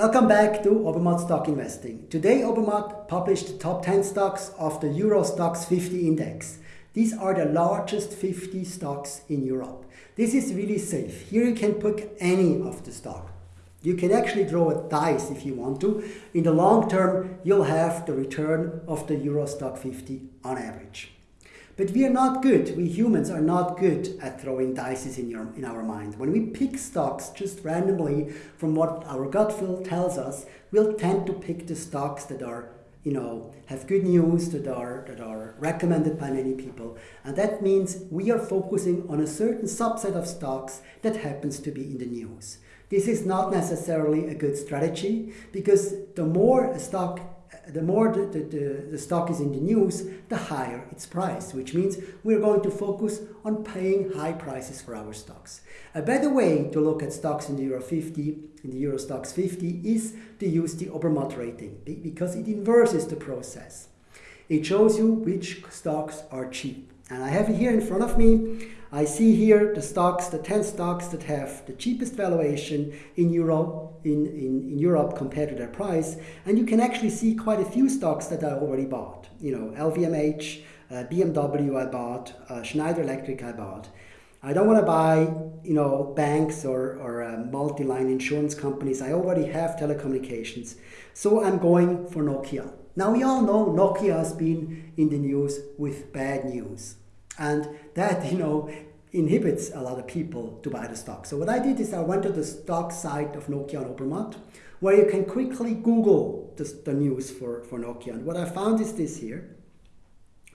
Welcome back to Obermatt Stock Investing. Today Obermatt published the top 10 stocks of the Euro Stoxx 50 index. These are the largest 50 stocks in Europe. This is really safe. Here you can pick any of the stock. You can actually draw a dice if you want to. In the long term, you'll have the return of the Euro Stoxx 50 on average. But we are not good, we humans are not good at throwing dices in, your, in our mind. When we pick stocks just randomly from what our gut feel tells us, we'll tend to pick the stocks that are you know, have good news that are, that are recommended by many people. And that means we are focusing on a certain subset of stocks that happens to be in the news. This is not necessarily a good strategy because the more a stock the more the, the, the, stock is in the news, the higher its price, which means we're going to focus on paying high prices for our stocks. Uh, A better way to look at stocks in the Euro 50, in the Euro Stoxx 50, is to use the Obermatt rating because it inverses the process. It shows you which stocks are cheap. And I have it here in front of me. I see here the stocks, the 10 stocks that have the cheapest valuation in Europe, in, in, in Europe compared to their price. And you can actually see quite a few stocks that I already bought. You know, LVMH, uh, BMW I bought, uh, Schneider Electric I bought. I don't want to buy, you know, banks or, or uh, multi-line insurance companies. I already have telecommunications. So I'm going for Nokia. Now we all know Nokia has been in the news with bad news. And that, you know, inhibits a lot of people to buy the stock. So what I did is I went to the stock site of Nokia and Obermatt, where you can quickly Google the, the news for, for Nokia. And what I found is this here.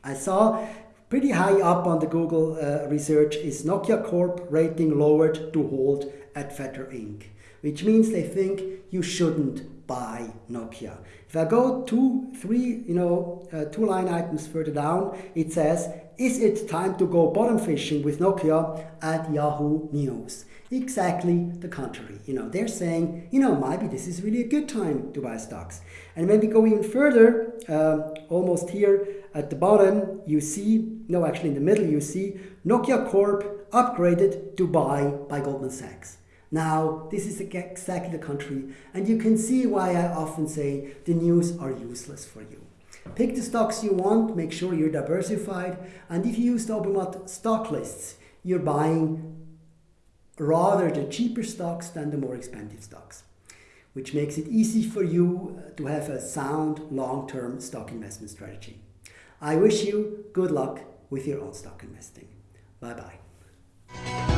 I saw pretty high up on the Google uh, research is Nokia Corp rating lowered to hold at Fetter Inc., which means they think you shouldn't buy Nokia. If I go two, three, you know, uh, two line items further down, it says is it time to go bottom fishing with Nokia at Yahoo News? Exactly the contrary. You know, they're saying, you know, maybe this is really a good time to buy stocks. And when we go even further, uh, almost here at the bottom, you see, no, actually in the middle, you see Nokia Corp upgraded to buy by Goldman Sachs. Now, this is exactly the country, and you can see why I often say the news are useless for you. Pick the stocks you want, make sure you're diversified, and if you use the Obermatt stock lists, you're buying rather the cheaper stocks than the more expensive stocks, which makes it easy for you uh, to have a sound long-term stock investment strategy. I wish you good luck with your own stock investing. Bye-bye.